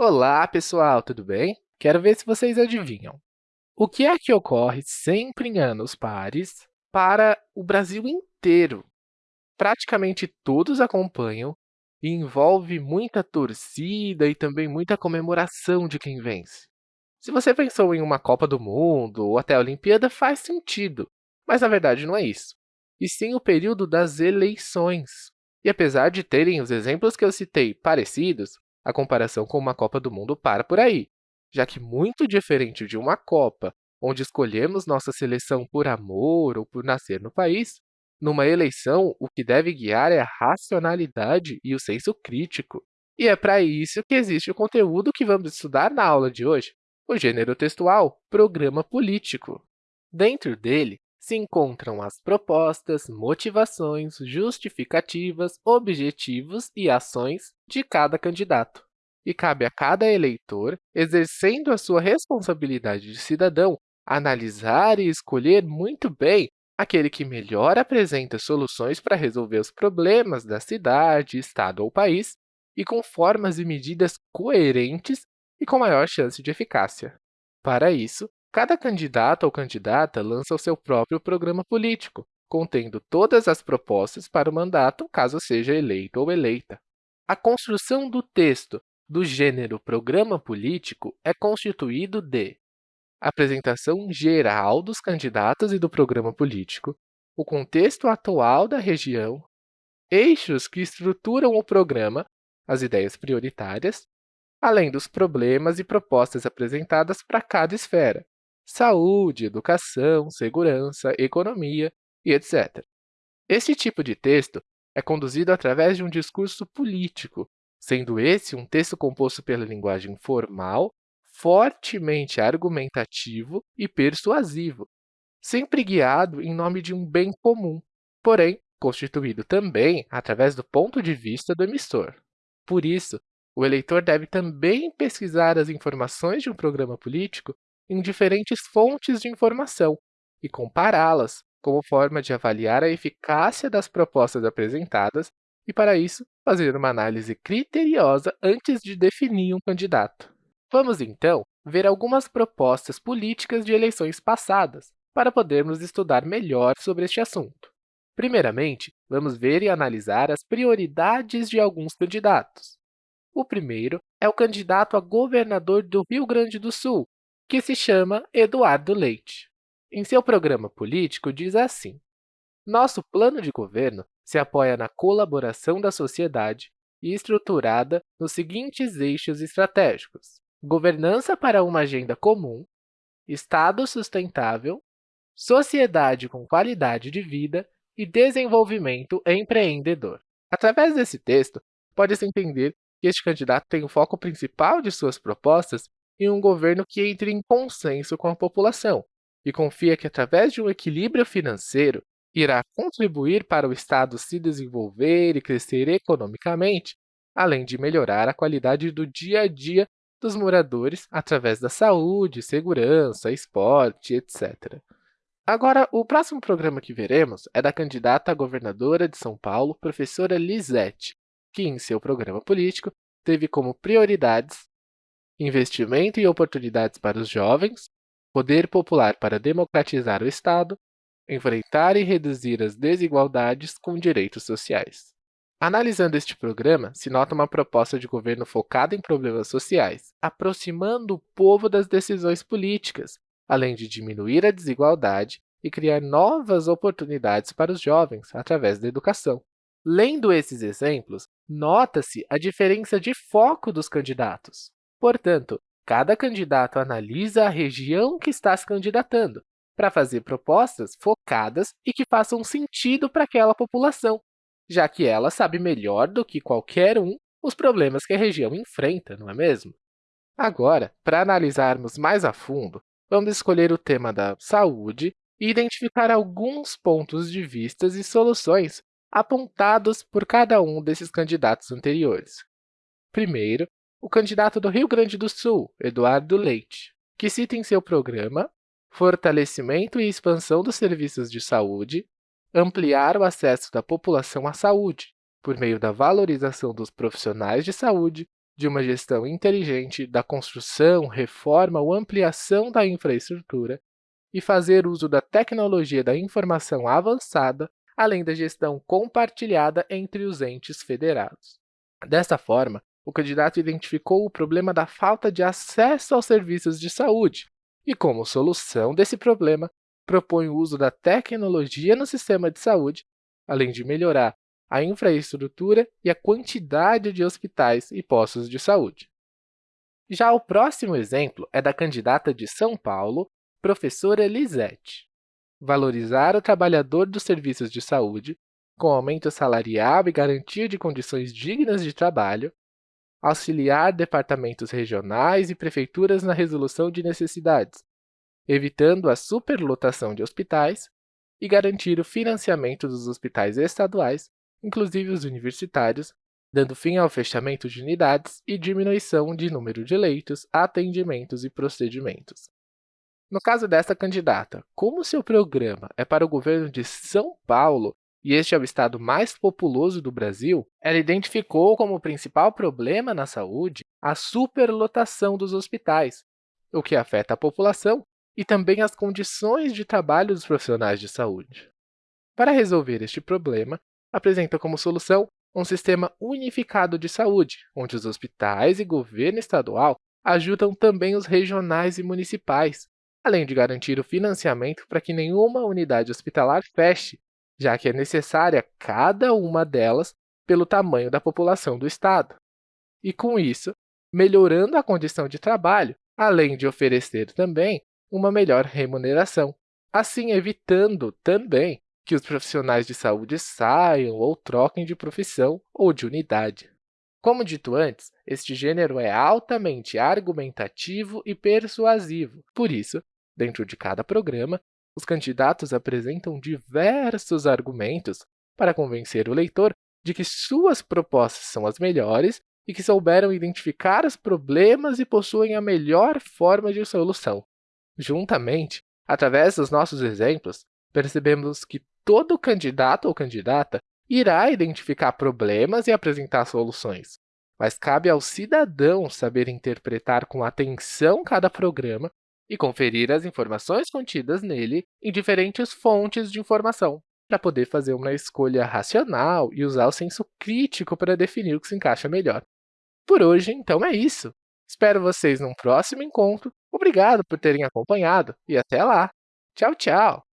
Olá, pessoal, tudo bem? Quero ver se vocês adivinham. O que é que ocorre sempre em anos pares para o Brasil inteiro? Praticamente todos acompanham e envolve muita torcida e também muita comemoração de quem vence. Se você pensou em uma Copa do Mundo ou até a Olimpíada, faz sentido, mas na verdade não é isso. E sim o período das eleições. E apesar de terem os exemplos que eu citei parecidos, a comparação com uma Copa do Mundo para por aí, já que muito diferente de uma Copa, onde escolhemos nossa seleção por amor ou por nascer no país, numa eleição, o que deve guiar é a racionalidade e o senso crítico. E é para isso que existe o conteúdo que vamos estudar na aula de hoje, o gênero textual programa político. Dentro dele, se encontram as propostas, motivações, justificativas, objetivos e ações de cada candidato. E cabe a cada eleitor, exercendo a sua responsabilidade de cidadão, analisar e escolher muito bem aquele que melhor apresenta soluções para resolver os problemas da cidade, estado ou país, e com formas e medidas coerentes e com maior chance de eficácia. Para isso, Cada candidato ou candidata lança o seu próprio programa político, contendo todas as propostas para o mandato, caso seja eleito ou eleita. A construção do texto do gênero programa político é constituído de apresentação geral dos candidatos e do programa político, o contexto atual da região, eixos que estruturam o programa, as ideias prioritárias, além dos problemas e propostas apresentadas para cada esfera, saúde, educação, segurança, economia e etc. Este tipo de texto é conduzido através de um discurso político, sendo esse um texto composto pela linguagem formal, fortemente argumentativo e persuasivo, sempre guiado em nome de um bem comum, porém constituído também através do ponto de vista do emissor. Por isso, o eleitor deve também pesquisar as informações de um programa político em diferentes fontes de informação e compará-las como forma de avaliar a eficácia das propostas apresentadas e, para isso, fazer uma análise criteriosa antes de definir um candidato. Vamos, então, ver algumas propostas políticas de eleições passadas, para podermos estudar melhor sobre este assunto. Primeiramente, vamos ver e analisar as prioridades de alguns candidatos. O primeiro é o candidato a governador do Rio Grande do Sul, que se chama Eduardo Leite. Em seu programa político, diz assim, Nosso plano de governo se apoia na colaboração da sociedade e estruturada nos seguintes eixos estratégicos. Governança para uma agenda comum, Estado sustentável, sociedade com qualidade de vida e desenvolvimento empreendedor. Através desse texto, pode-se entender que este candidato tem o foco principal de suas propostas e um governo que entre em consenso com a população e confia que, através de um equilíbrio financeiro, irá contribuir para o Estado se desenvolver e crescer economicamente, além de melhorar a qualidade do dia a dia dos moradores através da saúde, segurança, esporte, etc. Agora, o próximo programa que veremos é da candidata a governadora de São Paulo, professora Lisete, que, em seu programa político, teve como prioridades investimento e oportunidades para os jovens, poder popular para democratizar o Estado, enfrentar e reduzir as desigualdades com direitos sociais. Analisando este programa, se nota uma proposta de governo focada em problemas sociais, aproximando o povo das decisões políticas, além de diminuir a desigualdade e criar novas oportunidades para os jovens através da educação. Lendo esses exemplos, nota-se a diferença de foco dos candidatos. Portanto, cada candidato analisa a região que está se candidatando, para fazer propostas focadas e que façam sentido para aquela população, já que ela sabe melhor do que qualquer um os problemas que a região enfrenta, não é mesmo? Agora, para analisarmos mais a fundo, vamos escolher o tema da saúde e identificar alguns pontos de vista e soluções apontados por cada um desses candidatos anteriores. Primeiro, o candidato do Rio Grande do Sul, Eduardo Leite, que cita em seu programa fortalecimento e expansão dos serviços de saúde, ampliar o acesso da população à saúde, por meio da valorização dos profissionais de saúde, de uma gestão inteligente da construção, reforma ou ampliação da infraestrutura e fazer uso da tecnologia da informação avançada, além da gestão compartilhada entre os entes federados. Desta forma, o candidato identificou o problema da falta de acesso aos serviços de saúde e, como solução desse problema, propõe o uso da tecnologia no sistema de saúde, além de melhorar a infraestrutura e a quantidade de hospitais e postos de saúde. Já o próximo exemplo é da candidata de São Paulo, professora Lisete. Valorizar o trabalhador dos serviços de saúde, com aumento salarial e garantia de condições dignas de trabalho, auxiliar departamentos regionais e prefeituras na resolução de necessidades, evitando a superlotação de hospitais e garantir o financiamento dos hospitais estaduais inclusive os universitários, dando fim ao fechamento de unidades e diminuição de número de leitos, atendimentos e procedimentos. No caso desta candidata, como seu programa é para o governo de São Paulo e este é o estado mais populoso do Brasil, ela identificou como principal problema na saúde a superlotação dos hospitais, o que afeta a população e também as condições de trabalho dos profissionais de saúde. Para resolver este problema, apresenta como solução um sistema unificado de saúde, onde os hospitais e governo estadual ajudam também os regionais e municipais, além de garantir o financiamento para que nenhuma unidade hospitalar feche, já que é necessária cada uma delas pelo tamanho da população do estado. E, com isso, melhorando a condição de trabalho, além de oferecer também uma melhor remuneração, assim evitando também que os profissionais de saúde saiam ou troquem de profissão ou de unidade. Como dito antes, este gênero é altamente argumentativo e persuasivo. Por isso, dentro de cada programa, os candidatos apresentam diversos argumentos para convencer o leitor de que suas propostas são as melhores e que souberam identificar os problemas e possuem a melhor forma de solução. Juntamente, através dos nossos exemplos, percebemos que todo candidato ou candidata irá identificar problemas e apresentar soluções, mas cabe ao cidadão saber interpretar com atenção cada programa e conferir as informações contidas nele em diferentes fontes de informação, para poder fazer uma escolha racional e usar o senso crítico para definir o que se encaixa melhor. Por hoje, então, é isso. Espero vocês num próximo encontro. Obrigado por terem acompanhado e até lá! Tchau, tchau!